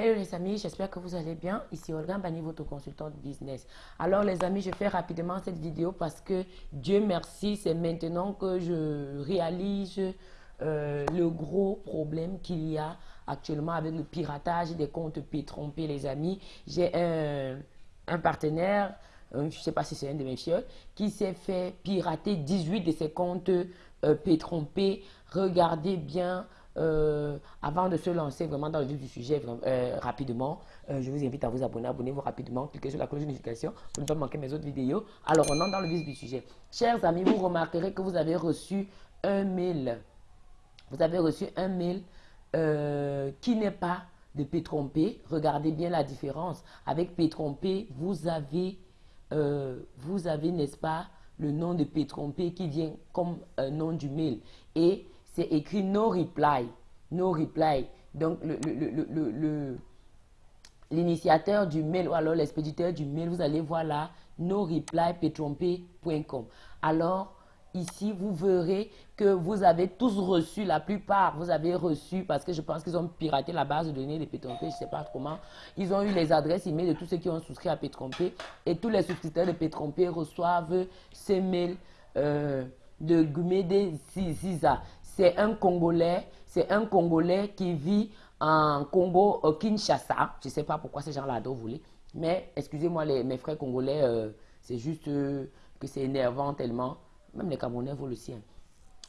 Hello les amis, j'espère que vous allez bien. Ici Olga Bani, votre consultante business. Alors les amis, je fais rapidement cette vidéo parce que Dieu merci, c'est maintenant que je réalise euh, le gros problème qu'il y a actuellement avec le piratage des comptes P-trompés les amis. J'ai un, partenaire, euh, je ne sais pas si c'est un de mes filles, qui s'est fait pirater 18 de ses comptes euh, P-trompés. Regardez bien euh, avant de se lancer vraiment dans le vif du sujet euh, rapidement, euh, je vous invite à vous abonner. Abonnez-vous rapidement. Cliquez sur la cloche de notification pour ne pas manquer mes autres vidéos. Alors, on entre dans le vif du sujet. Chers amis, vous remarquerez que vous avez reçu un mail. Vous avez reçu un mail qui n'est pas de P-trompé. Regardez bien la différence. Avec P-trompé, vous avez, vous avez n'est-ce pas, le nom de P-trompé qui vient comme nom du mail. Et c'est écrit no reply. No reply. Donc, l'initiateur du mail ou alors l'expéditeur du mail, vous allez voir là, no reply Alors, ici, vous verrez que vous avez tous reçu, la plupart, vous avez reçu, parce que je pense qu'ils ont piraté la base de données de Pétrompé, je ne sais pas comment. Ils ont eu les adresses email de tous ceux qui ont souscrit à Pétrompé et tous les souscripteurs de Pétrompé reçoivent ces mails euh, de Gumede Ziza c'est un Congolais, c'est un Congolais qui vit en Congo, au Kinshasa. Je ne sais pas pourquoi ces gens-là vous voulez. Mais excusez-moi, mes frères congolais, euh, c'est juste euh, que c'est énervant tellement. Même les Camerounais vous le sien.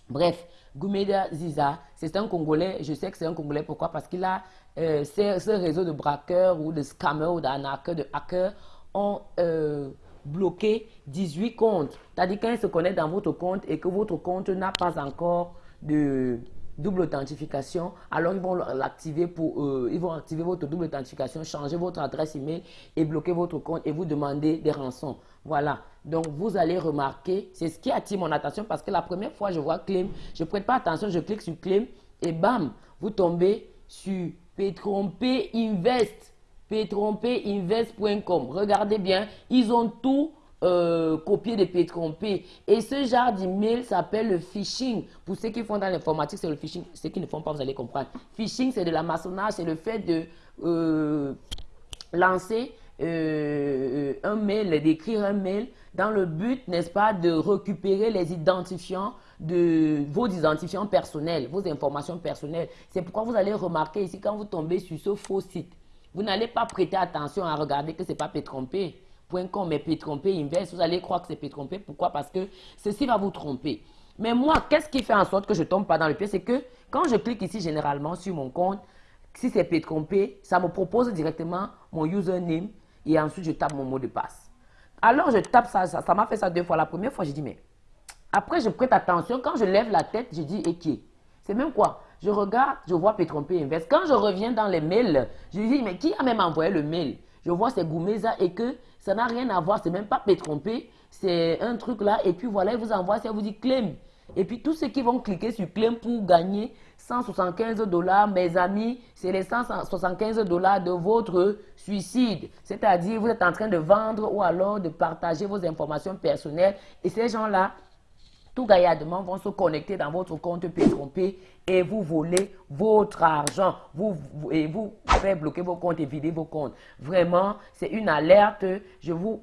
Bref, Goumeda Ziza, c'est un Congolais. Je sais que c'est un Congolais. Pourquoi? Parce qu'il a euh, ce, réseau de braqueurs ou de scammers ou d'arnaqueurs, de hackers ont bloqué 18 comptes. C'est-à-dire se connectent dans votre compte et que votre compte n'a pas encore de double authentification, alors ils vont l'activer pour euh, ils vont activer votre double authentification, changer votre adresse email et bloquer votre compte et vous demander des rançons. Voilà. Donc vous allez remarquer, c'est ce qui attire mon attention parce que la première fois je vois claim, je prête pas attention, je clique sur claim et bam, vous tombez sur P-Trompé Invest, P-Trompé-Invest.com. Regardez bien, ils ont tout euh, copier des P-trompés. Et ce genre d'email s'appelle le phishing. Pour ceux qui font dans l'informatique, c'est le phishing. Ceux qui ne font pas, vous allez comprendre. Phishing, c'est de la maçonnage, c'est le fait de euh, lancer euh, un mail, d'écrire un mail dans le but, n'est-ce pas, de récupérer les identifiants de vos identifiants personnels, vos informations personnelles. C'est pourquoi vous allez remarquer ici, quand vous tombez sur ce faux site, vous n'allez pas prêter attention à regarder que ce n'est pas P-trompé. .com est P-trompé, inverse, vous allez croire que c'est P-trompé. Pourquoi? Parce que ceci va vous tromper. Mais moi, qu'est-ce qui fait en sorte que je ne tombe pas dans le pied C'est que quand je clique ici généralement sur mon compte, si c'est P-trompé, ça me propose directement mon username et ensuite je tape mon mot de passe. Alors je tape ça, ça m'a fait ça deux fois. La première fois, j'ai dit mais après je prête attention. Quand je lève la tête, je dis et qui C'est même quoi? Je regarde, je vois P-trompé inverse. Quand je reviens dans les mails, je dis mais qui a même envoyé le mail? Je vois c'est Goumeza et que ça n'a rien à voir, c'est même pas pétrompé, c'est un truc là. Et puis voilà, il vous envoie, ça vous dit claim. Et puis tous ceux qui vont cliquer sur claim pour gagner 175 dollars, mes amis, c'est les 175 dollars de votre suicide. C'est-à-dire, vous êtes en train de vendre ou alors de partager vos informations personnelles. Et ces gens-là, tout gaillardement vont se connecter dans votre compte P-trompé et vous voler votre argent. Vous, et vous faire bloquer vos comptes et vider vos comptes. Vraiment, c'est une alerte. Je vous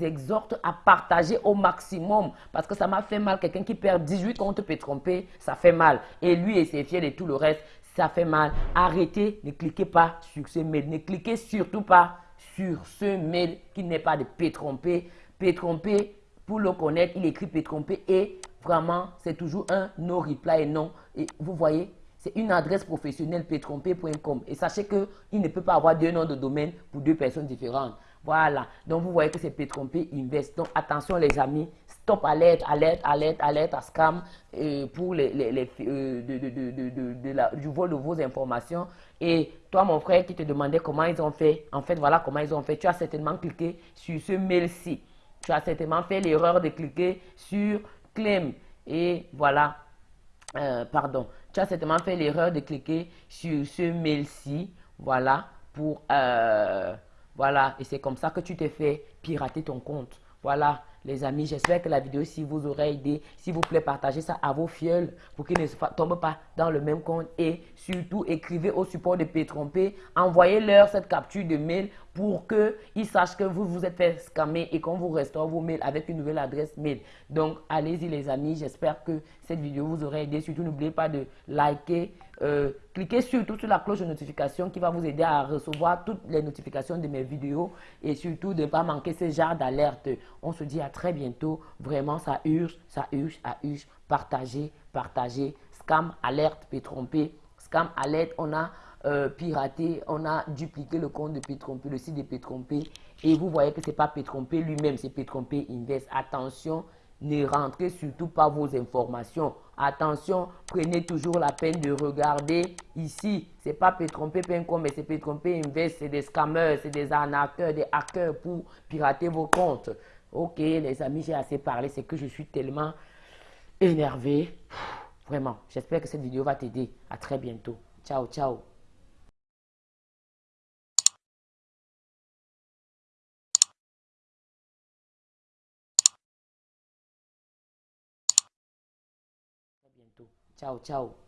exhorte à partager au maximum parce que ça m'a fait mal. Quelqu'un qui perd 18 comptes P-trompé, ça fait mal. Et lui et ses fiers et tout le reste, ça fait mal. Arrêtez, ne cliquez pas sur ce mail. Ne cliquez surtout pas sur ce mail qui n'est pas de P-trompé. P-trompé, pour le connaître, il écrit P-trompé et vraiment, c'est toujours un no reply et non. Et vous voyez, c'est une adresse professionnelle pétrompé.com. Et sachez qu'il ne peut pas avoir deux noms de domaine pour deux personnes différentes. Voilà. Donc, vous voyez que c'est Pétrompé Invest. Donc, attention les amis. Stop alerte, alerte, alerte, alerte à scam euh, pour les, les, euh, de, du vol de vos informations. Et toi, mon frère, qui te demandait comment ils ont fait, en fait, voilà comment ils ont fait. Tu as certainement cliqué sur ce mail-ci tu as certainement fait l'erreur de cliquer sur claim. Et voilà, euh, pardon, tu as certainement fait l'erreur de cliquer sur ce mail-ci. Voilà, pour, euh, voilà, et c'est comme ça que tu t'es fait pirater ton compte. Voilà, les amis, j'espère que la vidéo si vous aura aidé. S'il vous plaît, partagez ça à vos fioles pour qu'ils ne tombent pas dans le même compte. Et surtout, écrivez au support de P-Trompé. Envoyez-leur cette capture de mail pour qu'ils sachent que vous vous êtes fait scammer et qu'on vous restaure vos mails avec une nouvelle adresse mail. Donc, allez-y les amis. J'espère que cette vidéo vous aura aidé. Surtout, n'oubliez pas de liker, euh, cliquez surtout sur la cloche de notification qui va vous aider à recevoir toutes les notifications de mes vidéos et surtout de ne pas manquer ce genre d'alerte. On se dit à très bientôt. Vraiment, ça urge, ça urge, ça urge. Partagez, partagez. Scam, alerte, peut tromper. Scam, alerte, on a euh, piraté, on a dupliqué le compte de Pétrompé, le site de Pétrompé. Et vous voyez que ce n'est pas Pétrompé lui-même, c'est Pétrompé Invest. Attention, ne rentrez surtout pas vos informations. Attention, prenez toujours la peine de regarder ici. Ce n'est pas pétrompé.com, mais c'est pétrompé invest. C'est des scammers, c'est des arnaqueurs, des hackers pour pirater vos comptes. Ok, les amis, j'ai assez parlé. C'est que je suis tellement énervé. Vraiment, j'espère que cette vidéo va t'aider. À très bientôt. Ciao, ciao. Bientôt. Ciao, ciao.